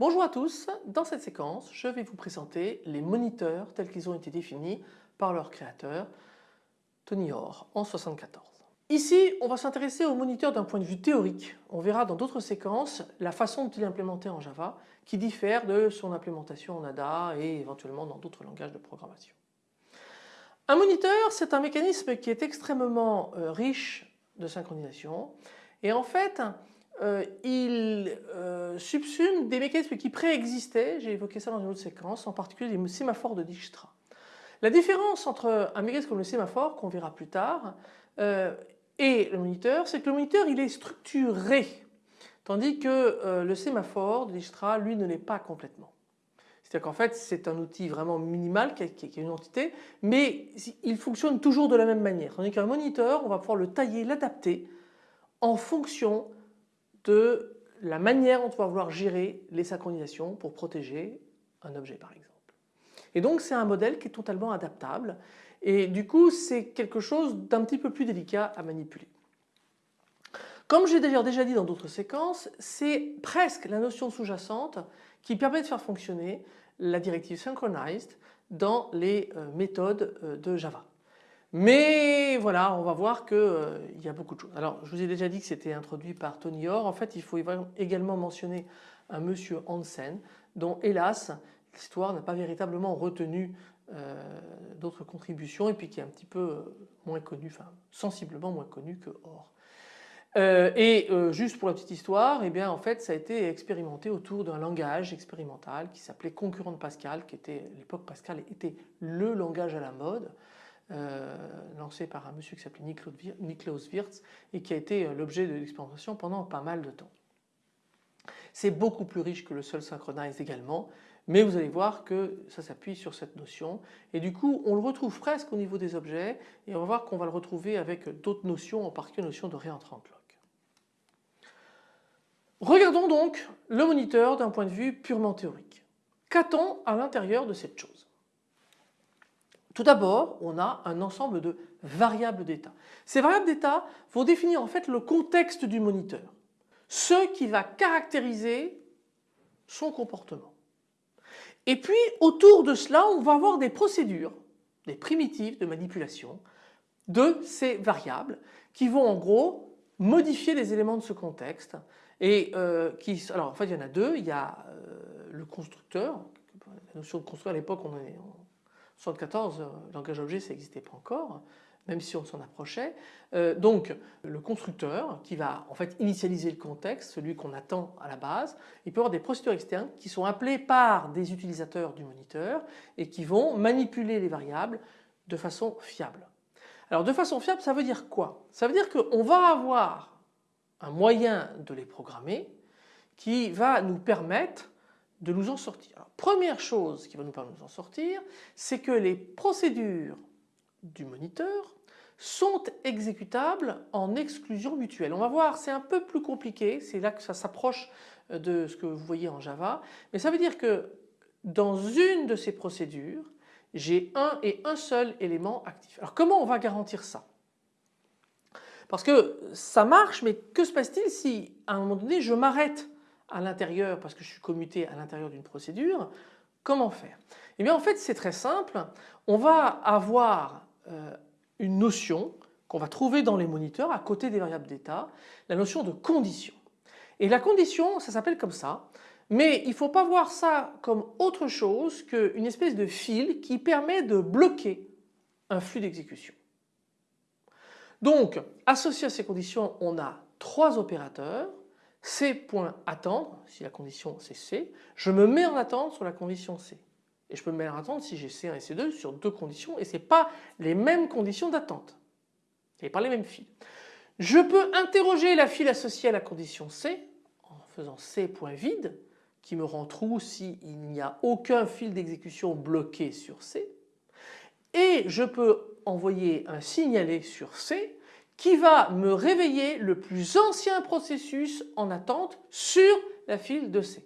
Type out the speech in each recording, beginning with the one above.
Bonjour à tous, dans cette séquence je vais vous présenter les moniteurs tels qu'ils ont été définis par leur créateur Tony Hoare en 1974. Ici on va s'intéresser aux moniteurs d'un point de vue théorique. On verra dans d'autres séquences la façon dont il est implémenté en Java qui diffère de son implémentation en ADA et éventuellement dans d'autres langages de programmation. Un moniteur c'est un mécanisme qui est extrêmement euh, riche de synchronisation et en fait euh, il euh, subsume des mécanismes qui préexistaient, j'ai évoqué ça dans une autre séquence, en particulier les sémaphores de Dijkstra. La différence entre un mécanisme comme le sémaphore, qu'on verra plus tard, euh, et le moniteur, c'est que le moniteur il est structuré, tandis que le sémaphore de Dijkstra, lui, ne l'est pas complètement. C'est-à-dire qu'en fait c'est un outil vraiment minimal qui est une entité, mais il fonctionne toujours de la même manière. Tandis qu'un moniteur, on va pouvoir le tailler, l'adapter en fonction de la manière dont on va vouloir gérer les synchronisations pour protéger un objet par exemple. Et donc c'est un modèle qui est totalement adaptable et du coup c'est quelque chose d'un petit peu plus délicat à manipuler. Comme j'ai d'ailleurs déjà dit dans d'autres séquences, c'est presque la notion sous-jacente qui permet de faire fonctionner la directive synchronized dans les euh, méthodes euh, de Java. Mais voilà, on va voir qu'il euh, y a beaucoup de choses. Alors je vous ai déjà dit que c'était introduit par Tony Hoare. En fait il faut également mentionner un monsieur Hansen dont hélas l'histoire n'a pas véritablement retenu euh, d'autres contributions et puis qui est un petit peu euh, moins connu, enfin sensiblement moins connu que Hoare. et juste pour la petite histoire, eh bien en fait ça a été expérimenté autour d'un langage expérimental qui s'appelait concurrent de Pascal, qui était l'époque Pascal était le langage à la mode. Euh, lancé par un monsieur qui s'appelait Niklaus Wirtz et qui a été euh, l'objet de l'expérimentation pendant pas mal de temps. C'est beaucoup plus riche que le seul synchronize également, mais vous allez voir que ça s'appuie sur cette notion et du coup on le retrouve presque au niveau des objets et on va voir qu'on va le retrouver avec d'autres notions, en particulier la notion de réentrant lock. Regardons donc le moniteur d'un point de vue purement théorique. Qu'a-t-on à l'intérieur de cette chose? Tout d'abord, on a un ensemble de variables d'état. Ces variables d'état vont définir en fait le contexte du moniteur, ce qui va caractériser son comportement. Et puis autour de cela, on va avoir des procédures, des primitives de manipulation de ces variables qui vont en gros modifier les éléments de ce contexte et euh, qui, alors en fait il y en a deux, il y a euh, le constructeur, la notion de construire à l'époque on, est 74, le euh, langage objet ça n'existait pas encore, même si on s'en approchait. Euh, donc le constructeur qui va en fait initialiser le contexte, celui qu'on attend à la base, il peut avoir des procédures externes qui sont appelées par des utilisateurs du moniteur et qui vont manipuler les variables de façon fiable. Alors de façon fiable ça veut dire quoi? Ça veut dire qu'on va avoir un moyen de les programmer qui va nous permettre de nous en sortir. première chose qui va nous permettre de nous en sortir, c'est que les procédures du moniteur sont exécutables en exclusion mutuelle. On va voir, c'est un peu plus compliqué, c'est là que ça s'approche de ce que vous voyez en Java, mais ça veut dire que dans une de ces procédures, j'ai un et un seul élément actif. Alors comment on va garantir ça? Parce que ça marche, mais que se passe-t-il si à un moment donné je m'arrête à l'intérieur parce que je suis commuté à l'intérieur d'une procédure, comment faire? Eh bien en fait c'est très simple, on va avoir euh, une notion qu'on va trouver dans les moniteurs à côté des variables d'état, la notion de condition. Et la condition ça s'appelle comme ça, mais il ne faut pas voir ça comme autre chose qu'une espèce de fil qui permet de bloquer un flux d'exécution. Donc associé à ces conditions on a trois opérateurs C attendre, si la condition c'est C, je me mets en attente sur la condition C. Et je peux me mettre en attente si j'ai C1 et C2 sur deux conditions et ce n'est pas les mêmes conditions d'attente. Et pas les mêmes fils. Je peux interroger la file associée à la condition C en faisant C.vide qui me rend trou s'il n'y a aucun fil d'exécution bloqué sur C. Et je peux envoyer un signalé sur C qui va me réveiller le plus ancien processus en attente sur la file de C.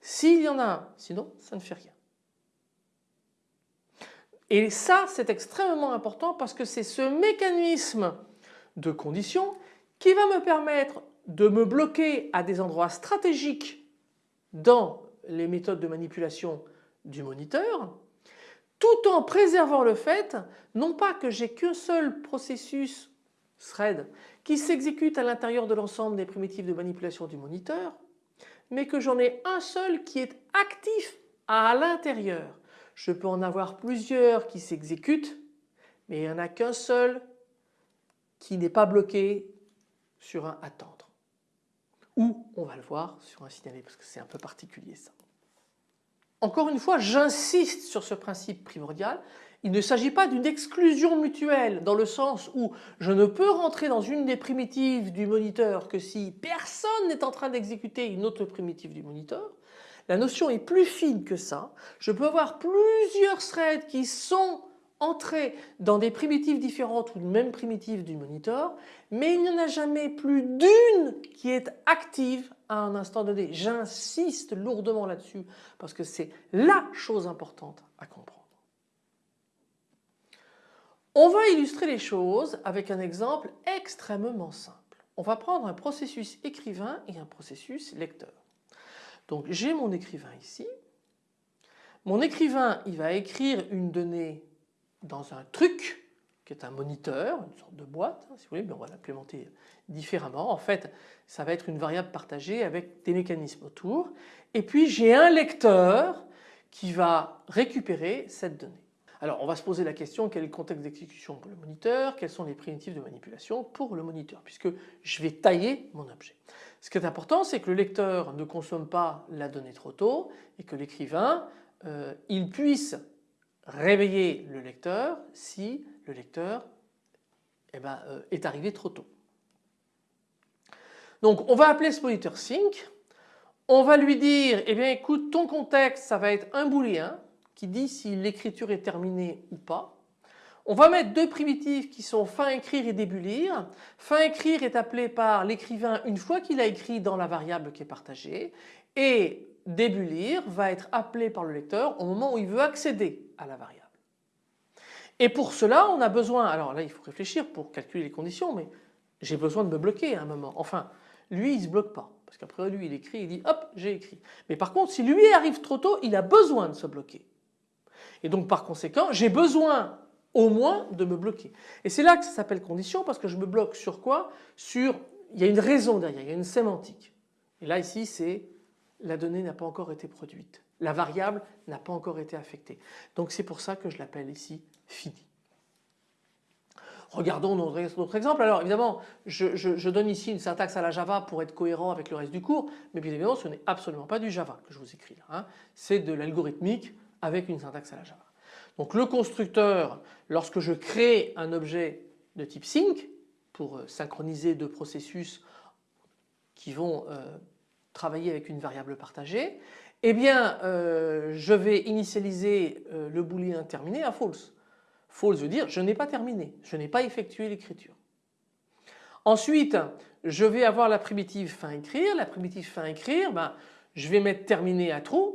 S'il y en a un, sinon ça ne fait rien. Et ça c'est extrêmement important parce que c'est ce mécanisme de condition qui va me permettre de me bloquer à des endroits stratégiques dans les méthodes de manipulation du moniteur, tout en préservant le fait non pas que j'ai qu'un seul processus thread qui s'exécute à l'intérieur de l'ensemble des primitives de manipulation du moniteur, mais que j'en ai un seul qui est actif à l'intérieur. Je peux en avoir plusieurs qui s'exécutent, mais il n'y en a qu'un seul qui n'est pas bloqué sur un attendre. Ou on va le voir sur un signaler parce que c'est un peu particulier ça. Encore une fois, j'insiste sur ce principe primordial. Il ne s'agit pas d'une exclusion mutuelle dans le sens où je ne peux rentrer dans une des primitives du moniteur que si personne n'est en train d'exécuter une autre primitive du moniteur. La notion est plus fine que ça. Je peux avoir plusieurs threads qui sont entrés dans des primitives différentes ou même primitive du moniteur, mais il n'y en a jamais plus d'une qui est active à un instant donné. J'insiste lourdement là-dessus parce que c'est la chose importante à comprendre. On va illustrer les choses avec un exemple extrêmement simple. On va prendre un processus écrivain et un processus lecteur. Donc j'ai mon écrivain ici. Mon écrivain il va écrire une donnée dans un truc qui est un moniteur, une sorte de boîte hein, si vous voulez, on va l'implémenter différemment. En fait ça va être une variable partagée avec des mécanismes autour. Et puis j'ai un lecteur qui va récupérer cette donnée. Alors on va se poser la question quel est le contexte d'exécution pour le moniteur, quelles sont les primitives de manipulation pour le moniteur? Puisque je vais tailler mon objet. Ce qui est important c'est que le lecteur ne consomme pas la donnée trop tôt et que l'écrivain euh, il puisse réveiller le lecteur si le lecteur eh ben, euh, est arrivé trop tôt. Donc on va appeler ce moniteur sync, on va lui dire eh bien écoute ton contexte ça va être un booléen qui dit si l'écriture est terminée ou pas. On va mettre deux primitives qui sont fin écrire et début lire. Fin écrire est appelé par l'écrivain une fois qu'il a écrit dans la variable qui est partagée et début lire va être appelé par le lecteur au moment où il veut accéder à la variable. Et pour cela on a besoin, alors là il faut réfléchir pour calculer les conditions mais j'ai besoin de me bloquer à un moment. Enfin lui il se bloque pas parce qu'après lui il écrit, il dit hop j'ai écrit. Mais par contre si lui arrive trop tôt il a besoin de se bloquer. Et donc par conséquent j'ai besoin au moins de me bloquer. Et c'est là que ça s'appelle condition parce que je me bloque sur quoi? Sur, il y a une raison derrière, il y a une sémantique. Et là ici c'est la donnée n'a pas encore été produite. La variable n'a pas encore été affectée. Donc c'est pour ça que je l'appelle ici fini. Regardons notre exemple. Alors évidemment, je, donne ici une syntaxe à la Java pour être cohérent avec le reste du cours, mais bien évidemment ce n'est absolument pas du Java que je vous écris là. Hein. C'est de l'algorithmique avec une syntaxe à la Java. Donc le constructeur, lorsque je crée un objet de type sync pour euh, synchroniser deux processus qui vont euh, travailler avec une variable partagée, eh bien euh, je vais initialiser le booléen terminé à false. False veut dire je n'ai pas terminé, je n'ai pas effectué l'écriture. Ensuite je vais avoir la primitive fin écrire, la primitive fin écrire, ben, je vais mettre terminé à true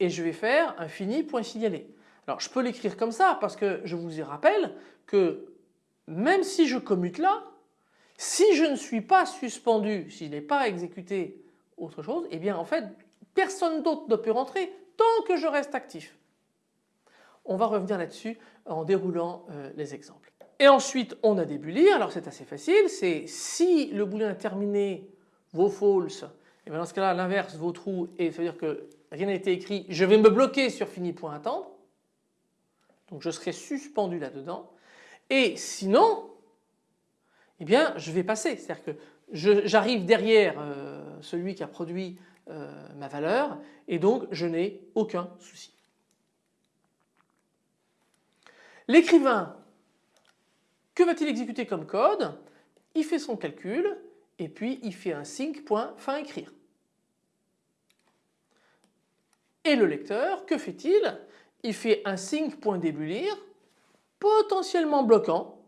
et je vais faire un fini point signalé. Alors je peux l'écrire comme ça parce que je vous y rappelle que même si je commute là, si je ne suis pas suspendu, si je n'ai pas exécuté autre chose, eh bien en fait personne d'autre ne peut rentrer tant que je reste actif. On va revenir là-dessus en déroulant euh, les exemples. Et ensuite on a des booleans, alors c'est assez facile, c'est si le boolean terminé vaut false, et bien dans ce cas-là l'inverse vaut true et ça veut dire que rien n'a été écrit, je vais me bloquer sur fini.attendre. Donc je serai suspendu là-dedans. Et sinon, eh bien je vais passer. C'est-à-dire que j'arrive derrière euh, celui qui a produit euh, ma valeur et donc je n'ai aucun souci. L'écrivain, que va-t-il exécuter comme code? Il fait son calcul et puis il fait un sync.fin écrire. Et le lecteur, que fait-il? Il fait un sync.début potentiellement bloquant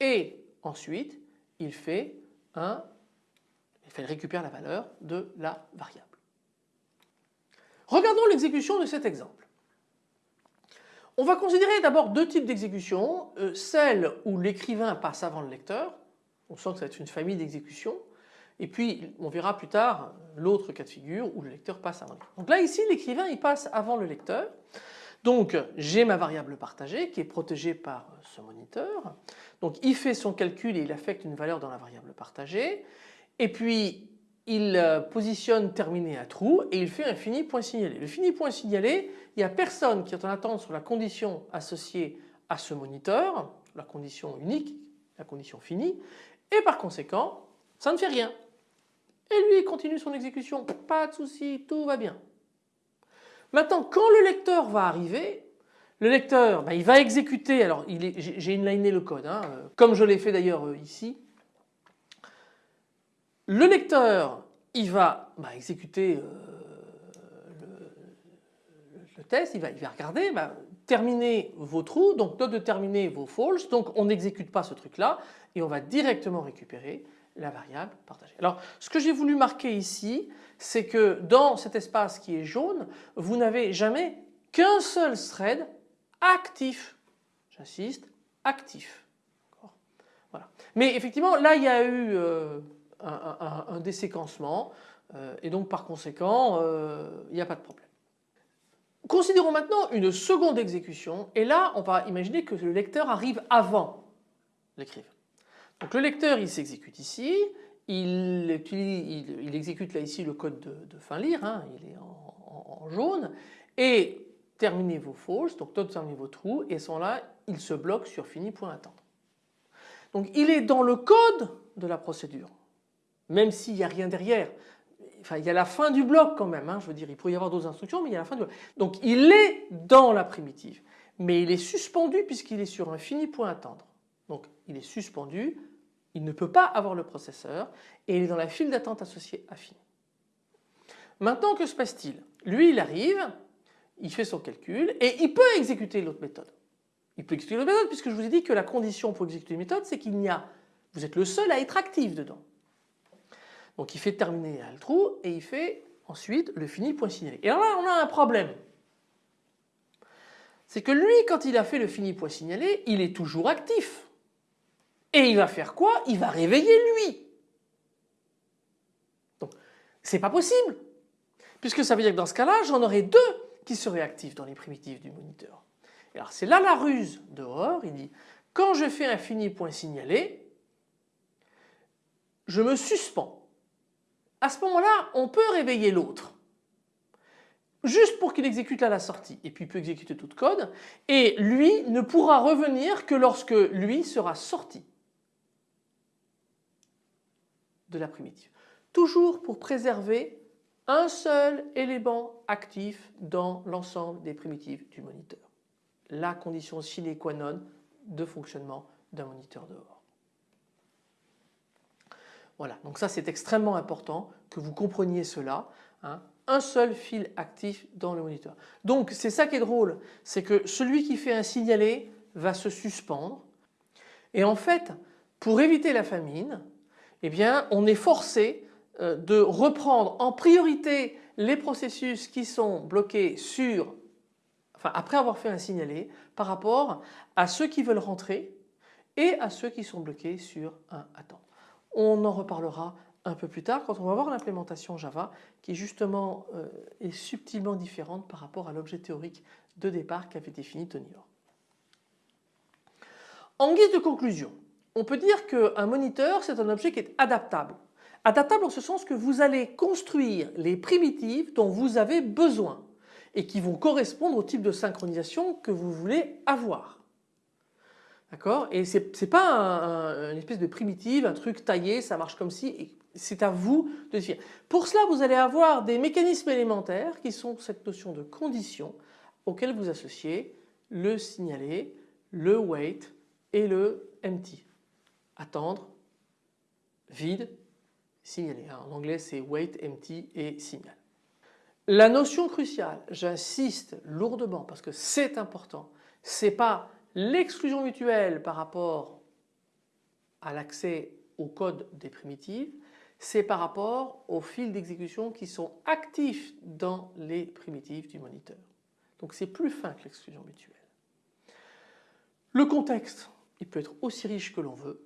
et ensuite il fait un il récupère la valeur de la variable. Regardons l'exécution de cet exemple. On va considérer d'abord deux types d'exécution, euh, celle où l'écrivain passe avant le lecteur, on sent que c'est une famille d'exécutions, Et puis on verra plus tard l'autre cas de figure où le lecteur passe avant. Donc là ici l'écrivain il passe avant le lecteur. Donc j'ai ma variable partagée qui est protégée par ce moniteur. Donc il fait son calcul et il affecte une valeur dans la variable partagée. Et puis il euh, positionne terminé à trou et il fait un fini point signalé. Le fini point signalé, il n'y a personne qui est en attente sur la condition associée à ce moniteur, la condition unique, la condition finie, et par conséquent, ça ne fait rien. Et lui, il continue son exécution, pas de souci, tout va bien. Maintenant, quand le lecteur va arriver, le lecteur, ben, il va exécuter, alors j'ai inliné le code, hein, euh, comme je l'ai fait d'ailleurs euh, ici. Le lecteur, il va bah, exécuter euh, le, test, il va, il regarder, bah, terminer vos trous, donc note de terminer vos false, donc on n'exécute pas ce truc là et on va directement récupérer la variable partagée. Alors ce que j'ai voulu marquer ici c'est que dans cet espace qui est jaune vous n'avez jamais qu'un seul thread actif. J'insiste, actif. Mais effectivement là il y a eu euh, un, déséquencement euh, et donc par conséquent euh, il n'y a pas de problème. Considérons maintenant une seconde exécution et là on va imaginer que le lecteur arrive avant l'écrivain. Donc le lecteur il s'exécute ici, il, exécute là ici le code de, fin lire, hein, il est en, jaune. Et terminez vos false, donc terminez vos trous. Et sont là il se bloque sur fini.attendre. Donc il est dans le code de la procédure. Même s'il n'y a rien derrière. Enfin il y a la fin du bloc quand même, hein, je veux dire il pourrait y avoir d'autres instructions mais il y a la fin du bloc. Donc il est dans la primitive. Mais il est suspendu puisqu'il est sur un fini point attendre. Il est suspendu, il ne peut pas avoir le processeur et il est dans la file d'attente associée à. Maintenant que se passe-t-il? Lui il arrive, il fait son calcul et il peut exécuter l'autre méthode. Il peut exécuter l'autre méthode puisque je vous ai dit que la condition pour exécuter une méthode c'est qu'il n'y a, vous êtes le seul à être actif dedans. Donc il fait terminer le trou et il fait ensuite le fini point signalé. Et alors là on a un problème. C'est que lui quand il a fait le fini point signalé il est toujours actif. Et il va faire quoi? Il va réveiller lui. Donc c'est pas possible. Puisque ça veut dire que dans ce cas-là j'en aurai deux qui seraient actifs dans les primitives du moniteur. Alors c'est là la ruse dehors, il dit quand je fais un fini point signalé, je me suspends. À ce moment-là, on peut réveiller l'autre. Juste pour qu'il exécute là la sortie. Et puis il peut exécuter tout code. Et lui ne pourra revenir que lorsque lui sera sorti la primitive. Toujours pour préserver un seul élément actif dans l'ensemble des primitives du moniteur. La condition sine qua non de fonctionnement d'un moniteur dehors. Voilà, donc ça c'est extrêmement important que vous compreniez cela. Hein. Un seul fil actif dans le moniteur. Donc c'est ça qui est drôle, c'est que celui qui fait un signalé va se suspendre et en fait pour éviter la famine, eh on est forcé euh, de reprendre en priorité les processus qui sont bloqués sur, après avoir fait un signalé par rapport à ceux qui veulent rentrer et à ceux qui sont bloqués sur un attendre. On en reparlera un peu plus tard quand on va voir l'implémentation Java qui justement euh, est subtilement différente par rapport à l'objet théorique de départ qu'avait défini Tony Hoare. En guise de conclusion, on peut dire qu'un moniteur c'est un objet qui est adaptable. Adaptable en ce sens que vous allez construire les primitives dont vous avez besoin et qui vont correspondre au type de synchronisation que vous voulez avoir. D'accord? Et c'est n'est pas une espèce de primitive, un truc taillé, ça marche comme si, c'est à vous de définir. Pour cela, vous allez avoir des mécanismes élémentaires qui sont cette notion de condition auquel vous associez le signaler, le wait et le empty. Attendre, vide, signaler. En anglais c'est wait, empty et signal. La notion cruciale, j'insiste lourdement parce que c'est important, c'est pas L'exclusion mutuelle par rapport à l'accès au code des primitives, c'est par rapport aux fils d'exécution qui sont actifs dans les primitives du moniteur. Donc c'est plus fin que l'exclusion mutuelle. Le contexte, il peut être aussi riche que l'on veut.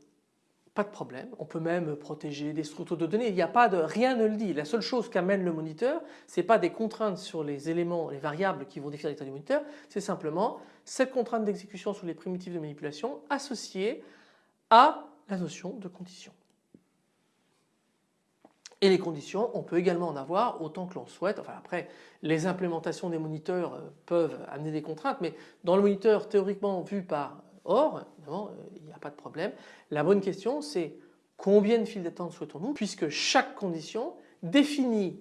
Pas de problème. On peut même protéger des structures de données. Il n'y a pas de, rien ne le dit. La seule chose qu'amène le moniteur, ce n'est pas des contraintes sur les éléments, les variables qui vont définir l'état du moniteur, c'est simplement cette contrainte d'exécution sur les primitives de manipulation associée à la notion de condition. Et les conditions, on peut également en avoir autant que l'on souhaite. Enfin après, les implémentations des moniteurs euh, peuvent amener des contraintes, mais dans le moniteur théoriquement vu par OR, évidemment, euh, il n'y a pas de problème. La bonne question c'est combien de files d'attente souhaitons-nous puisque chaque condition définit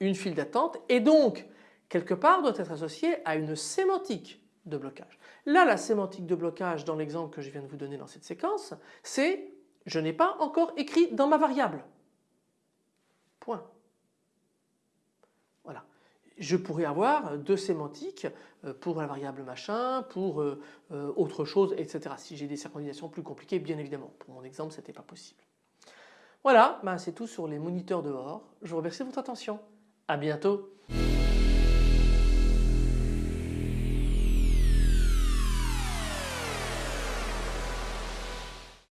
une file d'attente et donc quelque part doit être associée à une sémantique de blocage. Là la sémantique de blocage dans l'exemple que je viens de vous donner dans cette séquence c'est je n'ai pas encore écrit dans ma variable. Point. Je pourrais avoir deux sémantiques euh, pour la variable machin, pour euh, euh, autre chose, etc. Si j'ai des synchronisations plus compliquées, bien évidemment. Pour mon exemple, ce n'était pas possible. Voilà, ben, c'est tout sur les moniteurs dehors. Je vous remercie de votre attention. À bientôt.